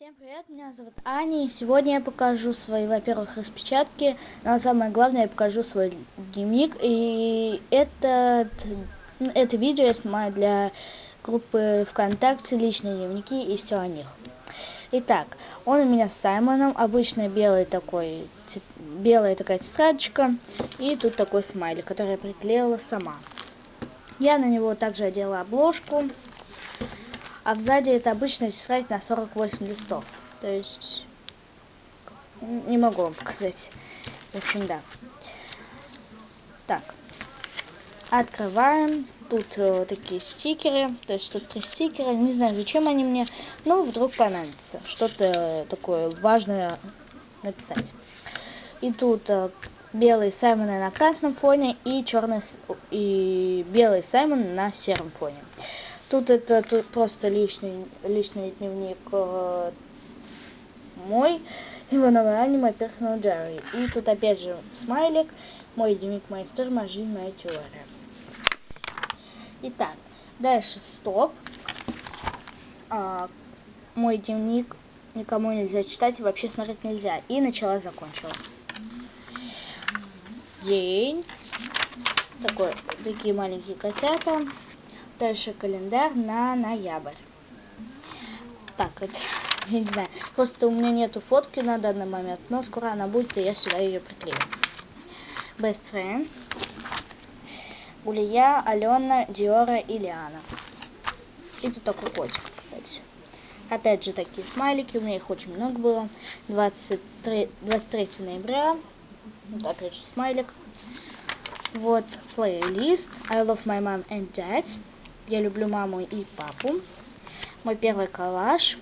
Всем привет, меня зовут Аня, и сегодня я покажу свои, во-первых, распечатки, но самое главное, я покажу свой дневник, и этот, это видео я снимаю для группы ВКонтакте, личные дневники и все о них. Итак, он у меня с Саймоном, обычно белый такой, белая такая тетрадочка, и тут такой смайлик, который я приклеила сама. Я на него также одела обложку, а сзади это обычно тетрадь на 48 листов. То есть, не могу вам показать. В общем, да. Так. Открываем. Тут э, такие стикеры. То есть тут три стикера. Не знаю, зачем они мне. Но вдруг понадобится. Что-то такое важное написать. И тут э, белый Саймон на красном фоне и черный и белый Саймон на сером фоне. Тут это тут просто личный, личный дневник э, мой, его новое аниме Personal Diary. И тут опять же смайлик, мой дневник, моя история, моя жизнь, моя теория. Итак, дальше стоп. А, мой дневник никому нельзя читать и вообще смотреть нельзя. И начала, закончила. День. Такой, такие маленькие котята. Дальше календарь на ноябрь. Так, это, я не знаю, просто у меня нету фотки на данный момент, но скоро она будет, и я сюда ее приклею. Best Friends. Улия, Алена, Диора и Лиана. И тут такой котик, кстати. Опять же такие смайлики, у меня их очень много было. 23, 23 ноября. Вот опять же смайлик. Вот плейлист I love my mom and dad. Я люблю маму и папу. Мой первый коллаж.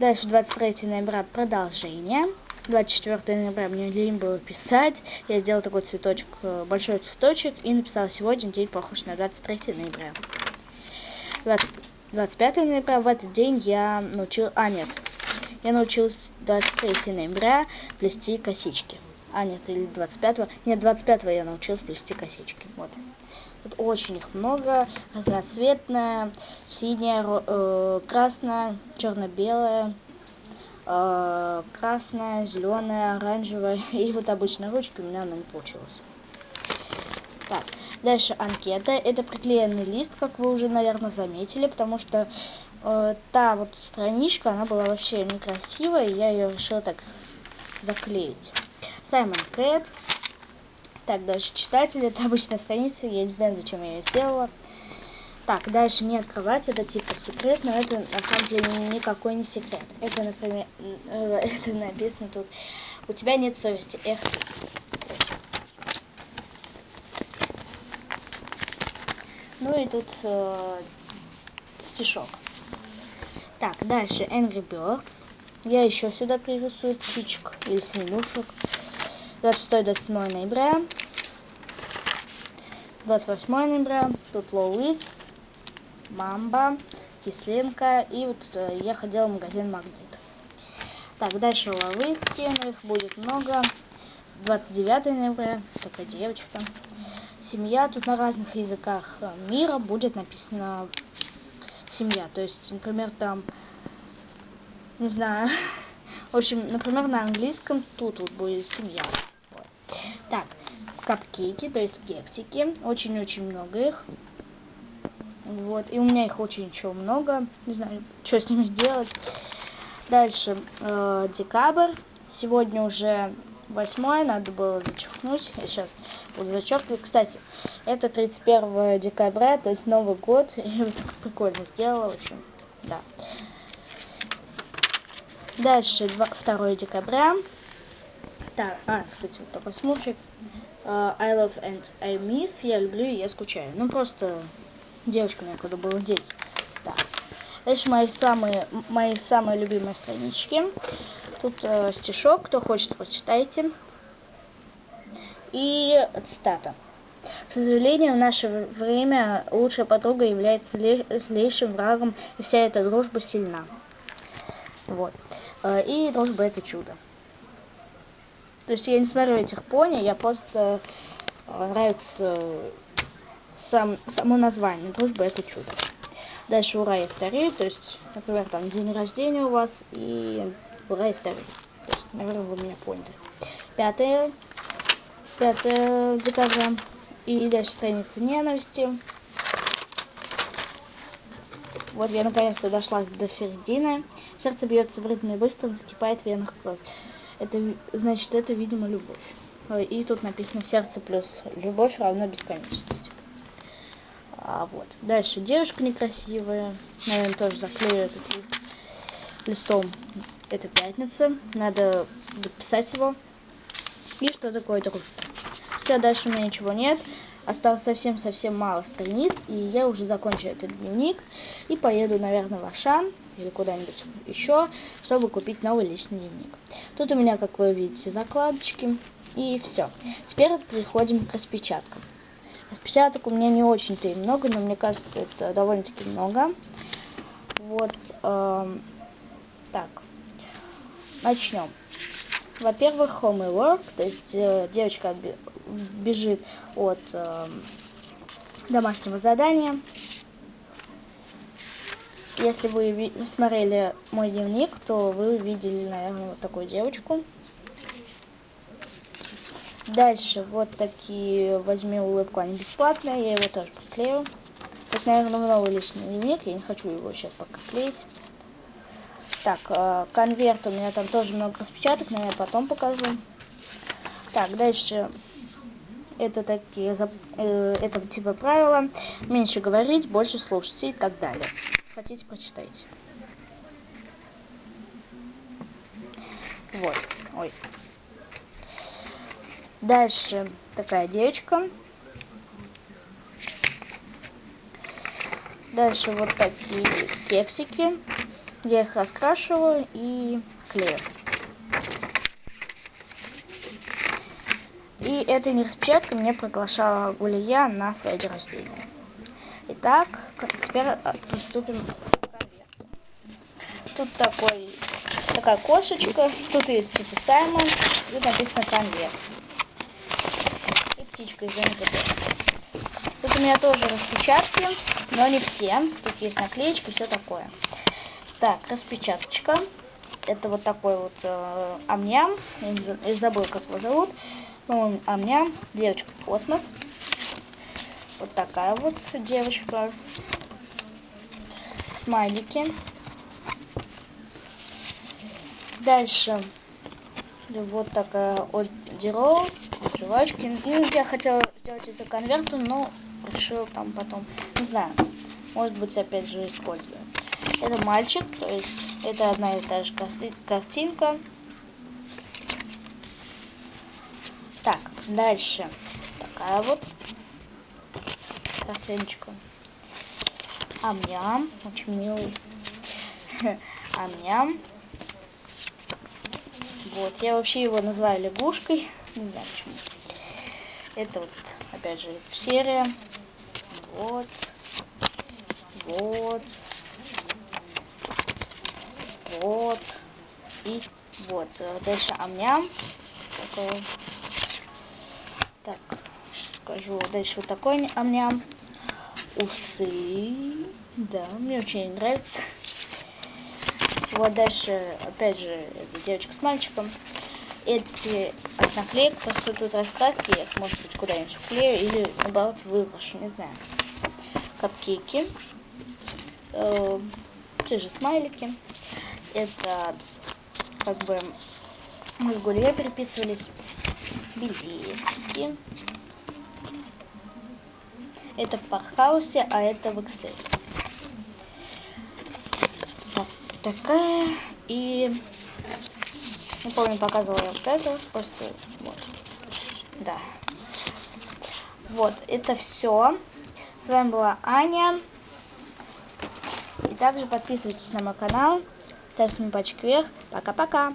Дальше 23 ноября продолжение. 24 ноября мне лень было писать. Я сделал такой цветочек, э, большой цветочек и написала сегодня день похож на 23 ноября. 20, 25 ноября в этот день я научил... А, нет. Я научилась 23 ноября плести косички. А, нет, или 25-го. Нет, 25-го я научилась плести косички. Вот. Тут очень их много. Разноцветная, синяя, э, красная, черно-белая, э, красная, зеленая, оранжевая. И вот обычная ручка у меня она не получилась. Так, дальше анкета. Это приклеенный лист, как вы уже, наверное, заметили, потому что э, та вот страничка, она была вообще некрасивая, и я ее решила так заклеить. Саймон Кэт. Так, дальше читатель, это обычная страница, я не знаю, зачем я ее сделала. Так, дальше не открывать, это типа секрет, но это на самом деле никакой не секрет. Это, например, это написано тут, у тебя нет совести, эх. Ну и тут э, стишок. Так, дальше Angry Birds. Я еще сюда пририсую птичек или свинушек. 26-27 ноября. 28 ноября. Тут Лоуис, Мамба, Кисленко. И вот э, я ходила в магазин Магдит. Так, дальше Лоуиски. Но их будет много. 29 ноября. Такая девочка. Семья. Тут на разных языках мира будет написано семья. То есть, например, там, не знаю, в общем, например, на английском тут вот будет семья. Так, капкейки, то есть кексики. Очень-очень много их. Вот, и у меня их очень еще много. Не знаю, что с ними сделать. Дальше, э, декабрь. Сегодня уже 8 надо было зачеркнуть. Я сейчас буду зачеркивать. Кстати, это 31 декабря, то есть Новый год. И прикольно сделала, в общем, да. Дальше 2 декабря. Так, а, кстати, вот такой смурчик. Uh, I love and I miss. Я люблю и я скучаю. Ну, просто девочка мне когда было 10. Так. Дальше мои самые, мои самые любимые странички. Тут э, стишок, кто хочет, прочитайте. И цитата. К сожалению, в наше время лучшая подруга является злейшим врагом, и вся эта дружба сильна. Вот. Э, и дружба это чудо. То есть я не смотрю этих пони, я просто э, нравится сам, само название. Дружба это чудо. Дальше ура, я старею, то есть, например, там день рождения у вас, и ура, я старею. То есть, наверное, вы меня поняли. 5, 5 декабря. И дальше страница ненависти. Вот я наконец-то дошла до середины. Сердце бьется в ритме быстро, закипает в венах кровь. Это значит, это, видимо, любовь. И тут написано сердце плюс любовь равно бесконечности. А, вот. Дальше девушка некрасивая. Наверное, тоже заклею этот лист листом. Это пятница. Надо дописать его. И что такое такое? Все, дальше у меня ничего нет. Осталось совсем-совсем мало страниц, и я уже закончу этот дневник и поеду, наверное, в Ашан или куда-нибудь еще, чтобы купить новый личный дневник. Тут у меня, как вы видите, закладочки. И все. Теперь переходим к распечаткам. Распечаток у меня не очень-то и много, но мне кажется, это довольно-таки много. Вот, эм, так, начнем. Во-первых, homework, то есть э, девочка бежит от э, домашнего задания. Если вы смотрели мой дневник, то вы видели, наверное, вот такую девочку. Дальше вот такие возьми улыбку, они бесплатные, я его тоже поклею. Это, наверное, новый личный дневник, я не хочу его сейчас пока клеить. Так, э, конверт у меня там тоже много распечаток, но я потом покажу. Так, дальше это такие, э, это типа правила. Меньше говорить, больше слушать и так далее. Хотите, прочитайте. Вот, ой. Дальше такая девочка. Дальше вот такие кексики. Я их раскрашиваю и клею. И этой не мне приглашала Гулия на свое день рождения. Итак, теперь а, приступим к. Тут такой, такая кошечка, тут есть типа Саймон, тут написано конверт птичка из Тут у меня тоже распечатки, но не все. Тут есть наклеечки, все такое. Так, распечаточка. Это вот такой вот э, амням. Я забыл, как его зовут. Ну, амням. Девочка космос. Вот такая вот девочка. Смайлики. Дальше вот такая от Дiro жвачки. Ну, я хотела сделать это конвертом, но решил там потом, не знаю, может быть опять же использую. Это мальчик, то есть это одна и та же картинка. Так, дальше такая вот картиночка. Амням, очень милый. Амням. Вот, я вообще его называю лягушкой. Не знаю почему. Это вот, опять же, серия. Вот. Вот. Вот. И вот. Дальше амням. Такой. Так, скажу. Дальше вот такой амням. Усы. Да, мне очень нравится. Вот дальше, опять же, девочка с мальчиком. Эти от наклеек, просто тут раскраски, я их, может быть, куда-нибудь вклею или, наоборот, выброшу, не знаю. Капкейки. Э, те же смайлики. Это, как бы, мы с Гулей переписывались. Билетики. Это в Пархаусе, а это в Excel такая. И не помню, показывала я вот это. Просто вот. Да. Вот, это все. С вами была Аня. И также подписывайтесь на мой канал. Ставьте мне пальчик вверх. Пока-пока.